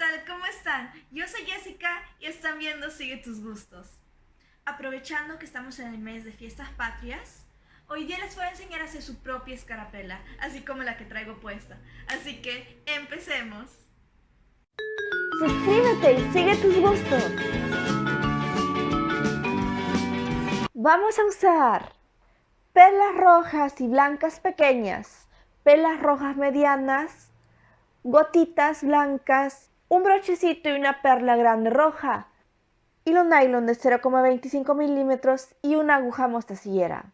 tal? ¿Cómo están? Yo soy Jessica y están viendo Sigue tus gustos. Aprovechando que estamos en el mes de fiestas patrias, hoy día les voy a enseñar a hacer su propia escarapela, así como la que traigo puesta. Así que, empecemos. Suscríbete y sigue tus gustos. Vamos a usar perlas rojas y blancas pequeñas, perlas rojas medianas, gotitas blancas, un brochecito y una perla grande roja, hilo nylon de 0,25 milímetros y una aguja mostacillera.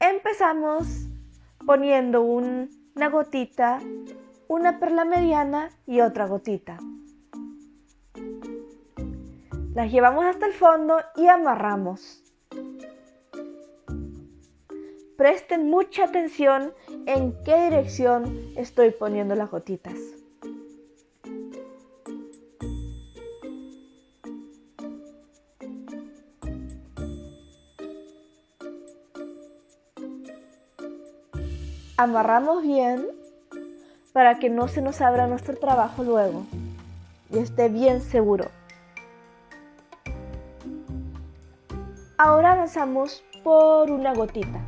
Empezamos poniendo una gotita, una perla mediana y otra gotita. Las llevamos hasta el fondo y amarramos. Presten mucha atención en qué dirección estoy poniendo las gotitas. Amarramos bien para que no se nos abra nuestro trabajo luego y esté bien seguro. Ahora avanzamos por una gotita.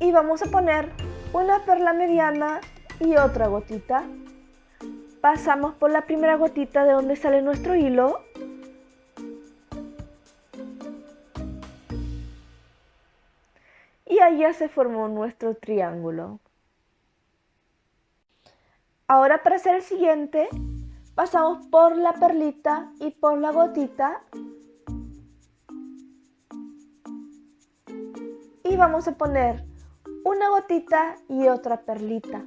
y vamos a poner una perla mediana y otra gotita. Pasamos por la primera gotita de donde sale nuestro hilo. Ya se formó nuestro triángulo. Ahora para hacer el siguiente, pasamos por la perlita y por la gotita. Y vamos a poner una gotita y otra perlita.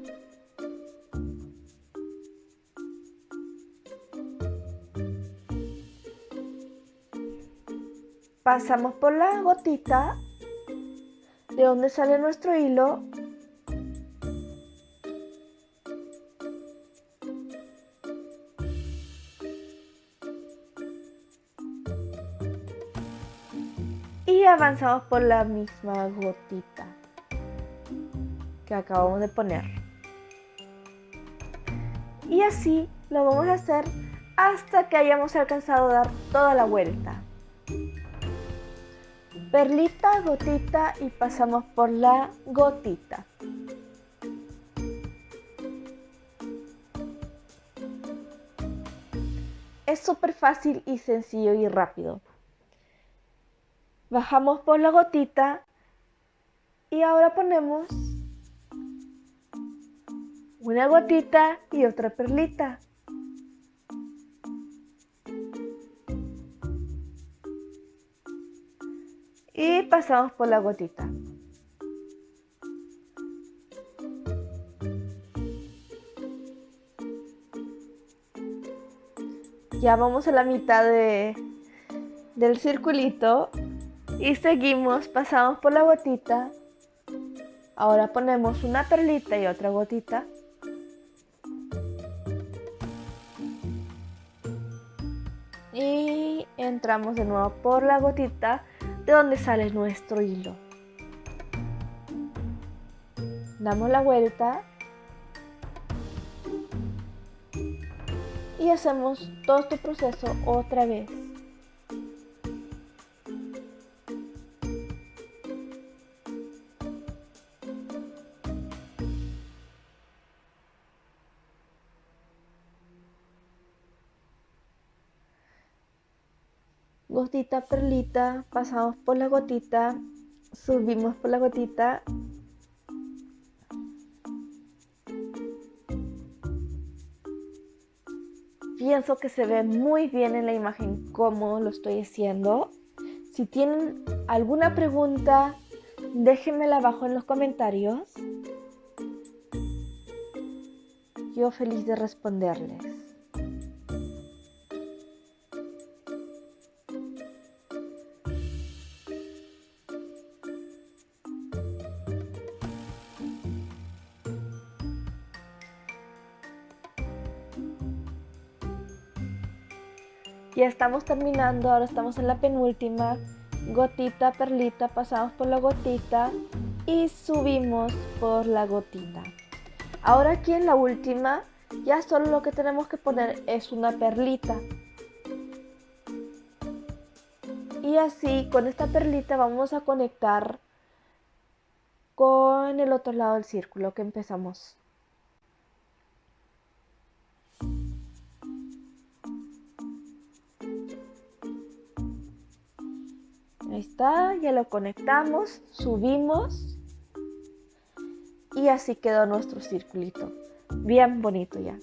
Pasamos por la gotita de donde sale nuestro hilo y avanzamos por la misma gotita que acabamos de poner. Y así lo vamos a hacer hasta que hayamos alcanzado a dar toda la vuelta. Perlita, gotita y pasamos por la gotita. Es súper fácil y sencillo y rápido. Bajamos por la gotita y ahora ponemos una gotita y otra perlita. Y pasamos por la gotita. Ya vamos a la mitad de, del circulito y seguimos, pasamos por la gotita. Ahora ponemos una perlita y otra gotita. y entramos de nuevo por la gotita de donde sale nuestro hilo. Damos la vuelta y hacemos todo este proceso otra vez. Gotita, perlita, pasamos por la gotita, subimos por la gotita. Pienso que se ve muy bien en la imagen cómo lo estoy haciendo. Si tienen alguna pregunta, déjenmela abajo en los comentarios. Yo feliz de responderles. Ya estamos terminando, ahora estamos en la penúltima. Gotita, perlita, pasamos por la gotita. y subimos por la gotita. Ahora aquí en la última ya solo lo que tenemos que poner es una perlita. Y así con esta perlita vamos a conectar con el otro lado del círculo que empezamos. Ahí está, ya lo conectamos, subimos y así quedó nuestro circulito. Bien bonito ya.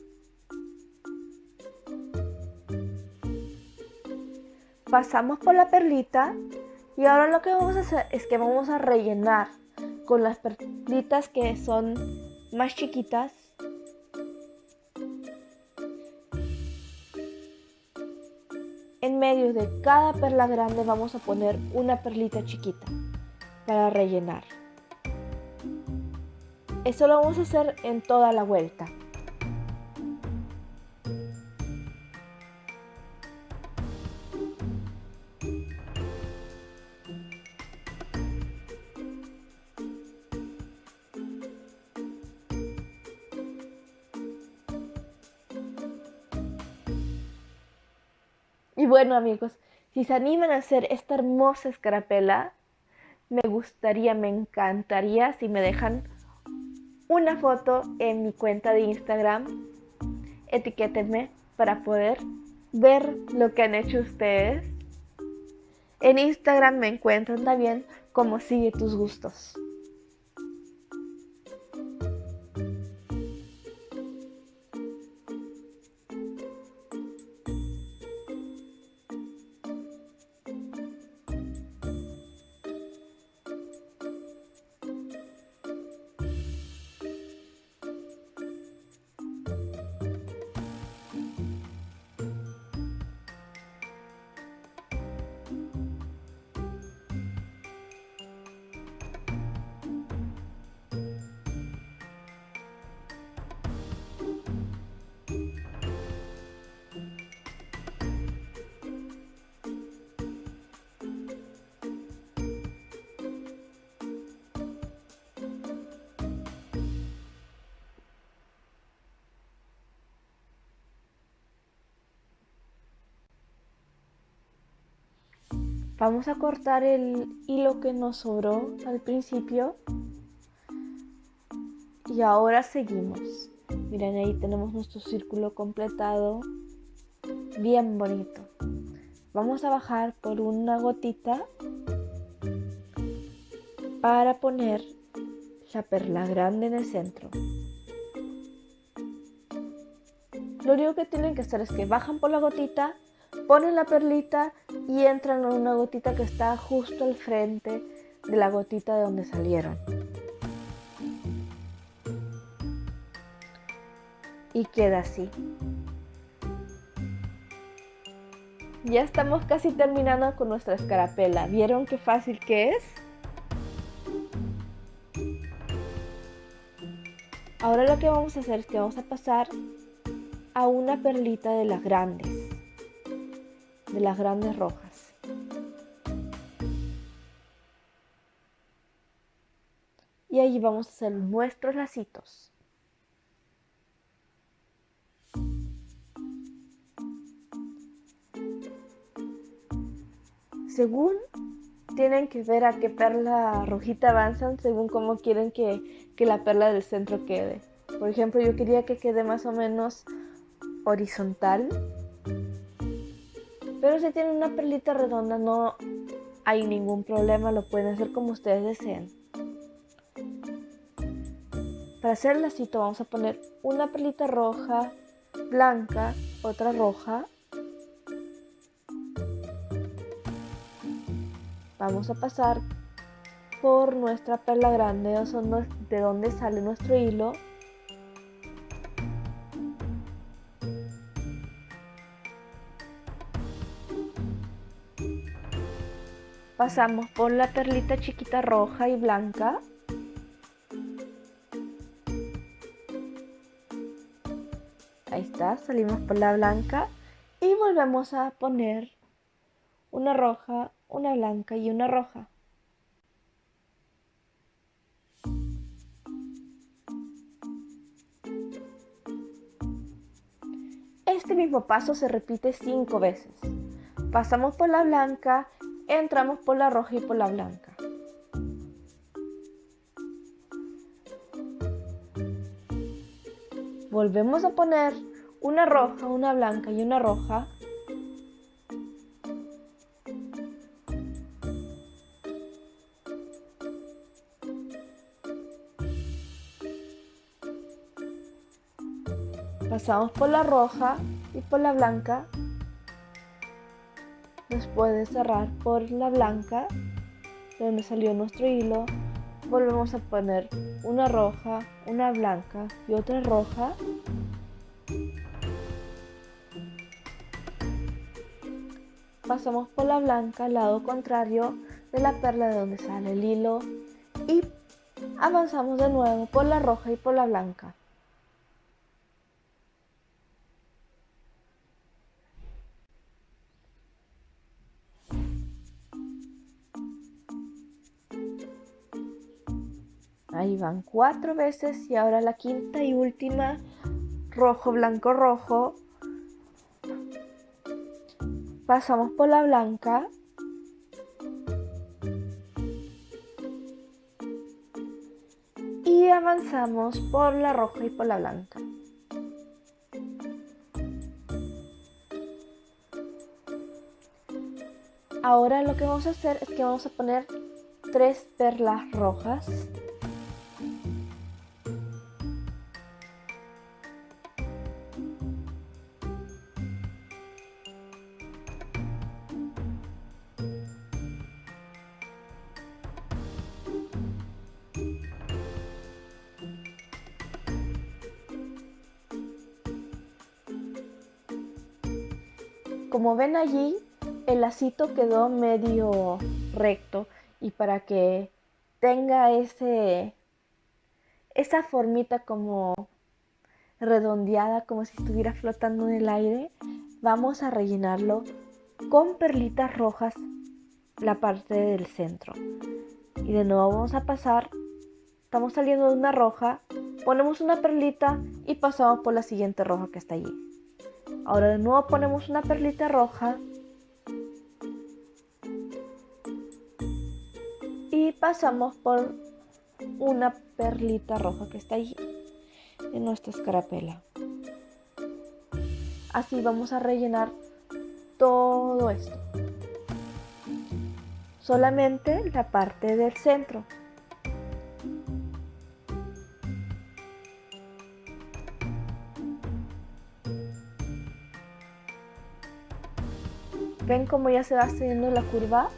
Pasamos por la perlita y ahora lo que vamos a hacer es que vamos a rellenar con las perlitas que son más chiquitas. En medio de cada perla grande vamos a poner una perlita chiquita para rellenar. Eso lo vamos a hacer en toda la vuelta. Bueno amigos, si se animan a hacer esta hermosa escarapela, me gustaría, me encantaría si me dejan una foto en mi cuenta de Instagram. Etiquétenme para poder ver lo que han hecho ustedes. En Instagram me encuentran también como sigue tus gustos. Vamos a cortar el hilo que nos sobró al principio. Y ahora seguimos. Miren, ahí tenemos nuestro círculo completado. Bien bonito. Vamos a bajar por una gotita para poner la perla grande en el centro. Lo único que tienen que hacer es que bajan por la gotita, ponen la perlita y entran en una gotita que está justo al frente de la gotita de donde salieron. Y queda así. Ya estamos casi terminando con nuestra escarapela. ¿Vieron qué fácil que es? Ahora lo que vamos a hacer es que vamos a pasar a una perlita de las grandes de las grandes rojas. Y vamos a hacer nuestros lacitos. Según tienen que ver a qué perla rojita avanzan según cómo quieren que, que, la perla del centro quede. Por ejemplo, yo quería que quede más o menos horizontal pero si tienen una perlita redonda no hay ningún problema, lo pueden hacer como ustedes deseen. Para hacer el lacito vamos a poner una perlita roja, blanca, otra roja. Vamos a pasar por nuestra perla grande, de donde sale nuestro hilo Pasamos por la perlita chiquita roja y blanca. Ahí está, salimos por la blanca y volvemos a poner una roja, una blanca y una roja. Este mismo paso se repite 5 veces. Pasamos por la blanca, entramos por la roja y por la blanca. Volvemos a poner una roja, una blanca y una roja. Pasamos por la roja y por la blanca. Después de cerrar por la blanca, de donde salió nuestro hilo, volvemos a poner una roja, una blanca y otra roja. Pasamos por la blanca al lado contrario de la perla de donde sale el hilo y avanzamos de nuevo por la roja y por la blanca. Ahí van cuatro veces y ahora la quinta y última, rojo, blanco, rojo. Pasamos por la blanca. Y avanzamos por la roja y por la blanca. Ahora lo que vamos a hacer es que vamos a poner tres perlas rojas Como ven allí, el lacito quedó medio recto y para que tenga ese esa formita como redondeada, como si estuviera flotando en el aire, vamos a rellenarlo con perlitas rojas la parte del centro. Y de nuevo vamos a pasar, estamos saliendo de una roja, ponemos una perlita y pasamos por la siguiente roja que está allí. Ahora de nuevo ponemos una perlita roja. Y pasamos por una perlita roja que está allí en nuestra escarapela. Así vamos a rellenar todo esto. Solamente la parte del centro. ¿Ven cómo ya se va haciendo la curva?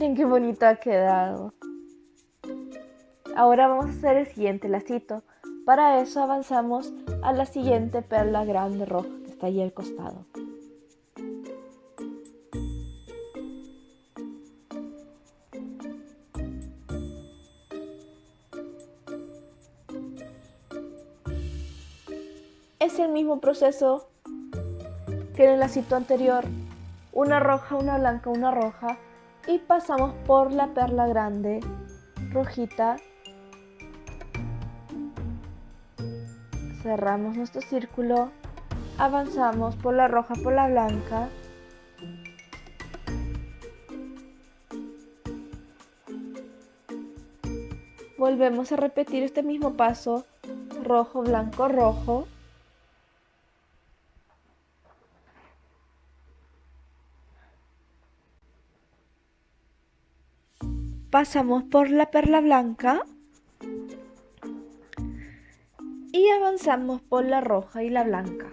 Miren qué bonito ha quedado. Ahora vamos a hacer el siguiente lacito. Para eso avanzamos a la siguiente perla grande roja que está ahí al costado. Es el mismo proceso que en el lacito anterior. Una roja, una blanca, una roja y pasamos por la perla grande rojita. Cerramos nuestro círculo avanzamos por la roja por la blanca. Volvemos a repetir este mismo paso rojo blanco rojo pasamos por la perla blanca y avanzamos por la roja y la blanca.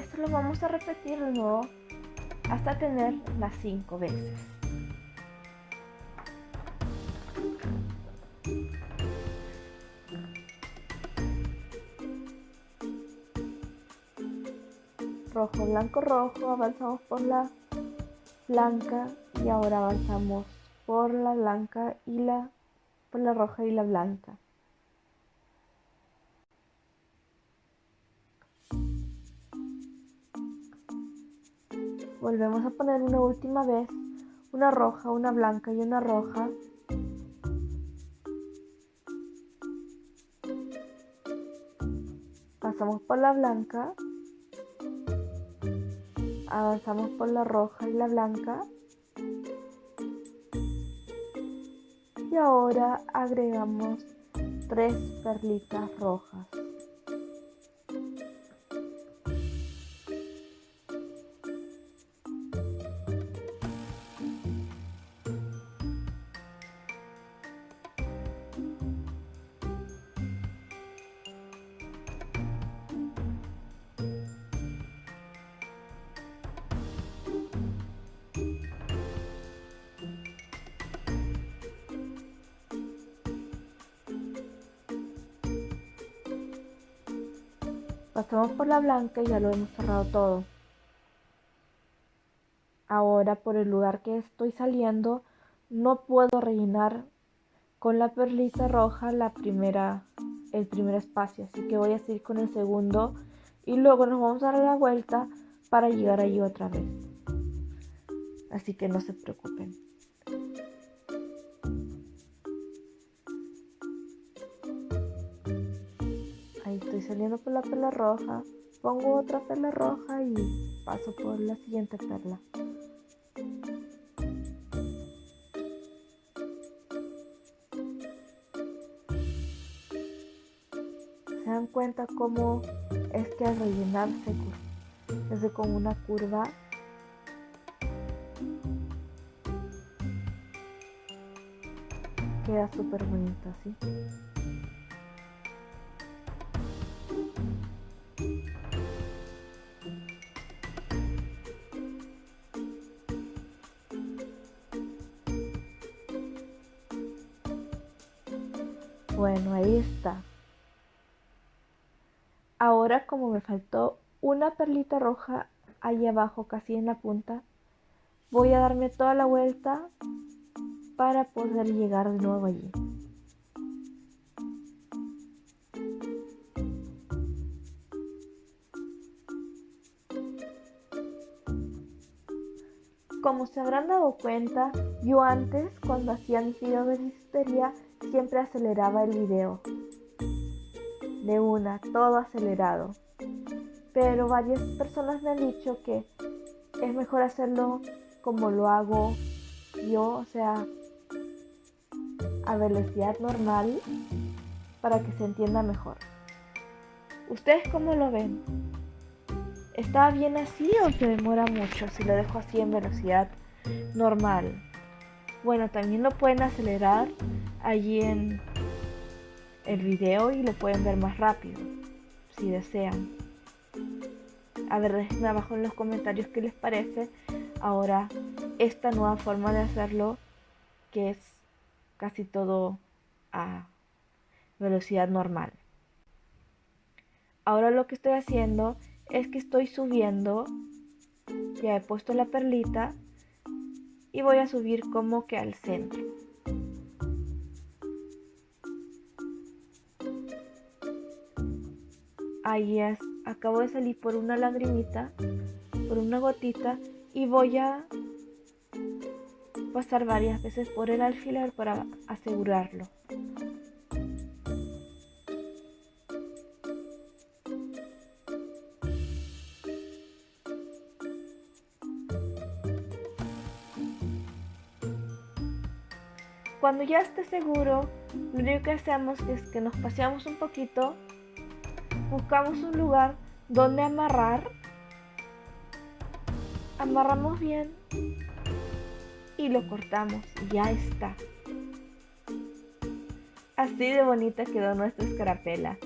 Esto lo vamos a repetir de nuevo hasta tener las 5 veces. rojo, blanco, rojo, avanzamos por la blanca y ahora avanzamos por la blanca y la por la roja y la blanca. Volvemos a poner una última vez una roja, una blanca y una roja. Pasamos por la blanca avanzamos por la roja y la blanca y ahora agregamos tres perlitas rojas Pasamos por la blanca y ya lo hemos cerrado todo. Ahora por el lugar que estoy saliendo no puedo rellenar con la perlita roja la primera, el primer espacio, así que voy a seguir con el segundo y luego nos vamos a dar la vuelta para llegar allí otra vez. Así que no se preocupen. Saliendo por la perla roja, pongo otra perla roja y paso por la siguiente perla. ¿Se dan cuenta cómo es que al rellenar se hace como una curva? Queda súper bonito así. Faltó una perlita roja ahí abajo, casi en la punta, voy a darme toda la vuelta para poder llegar de nuevo allí. Como se habrán dado cuenta, yo antes, cuando hacía mis videos de listería, siempre aceleraba el video. De una, todo acelerado. Pero varias personas me han dicho que es mejor hacerlo como lo hago yo, o sea, a velocidad normal para que se entienda mejor. ¿Ustedes cómo lo ven? ¿Está bien así o se demora mucho si lo dejo así en velocidad normal? Bueno, también lo pueden acelerar allí en el video y lo pueden ver más rápido si desean. A ver, déjenme abajo en los comentarios qué les parece ahora esta nueva forma de hacerlo que es casi todo a velocidad normal. Ahora lo que estoy haciendo es que estoy subiendo, ya he puesto la perlita y voy a subir como que al centro. Ahí es, acabo de salir por una lagrimita, por una gotita y voy a pasar varias veces por el alfiler para asegurarlo. Cuando ya esté seguro, lo único que hacemos es que nos paseamos un poquito, buscamos un lugar donde amarrar, amarramos bien y lo cortamos ya está. Así de bonita quedó nuestra escarapela.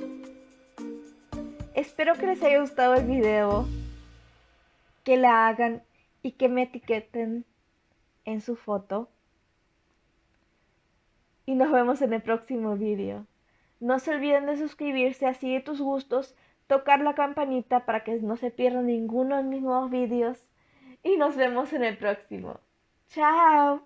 Espero que les haya gustado el video. que la hagan y que me etiqueten en su foto. Y nos vemos en el próximo vídeo. No se olviden de suscribirse a Sigue tus gustos, tocar la campanita para que no se pierdan ninguno de mis nuevos vídeos. Y nos vemos en el próximo. ¡Chao!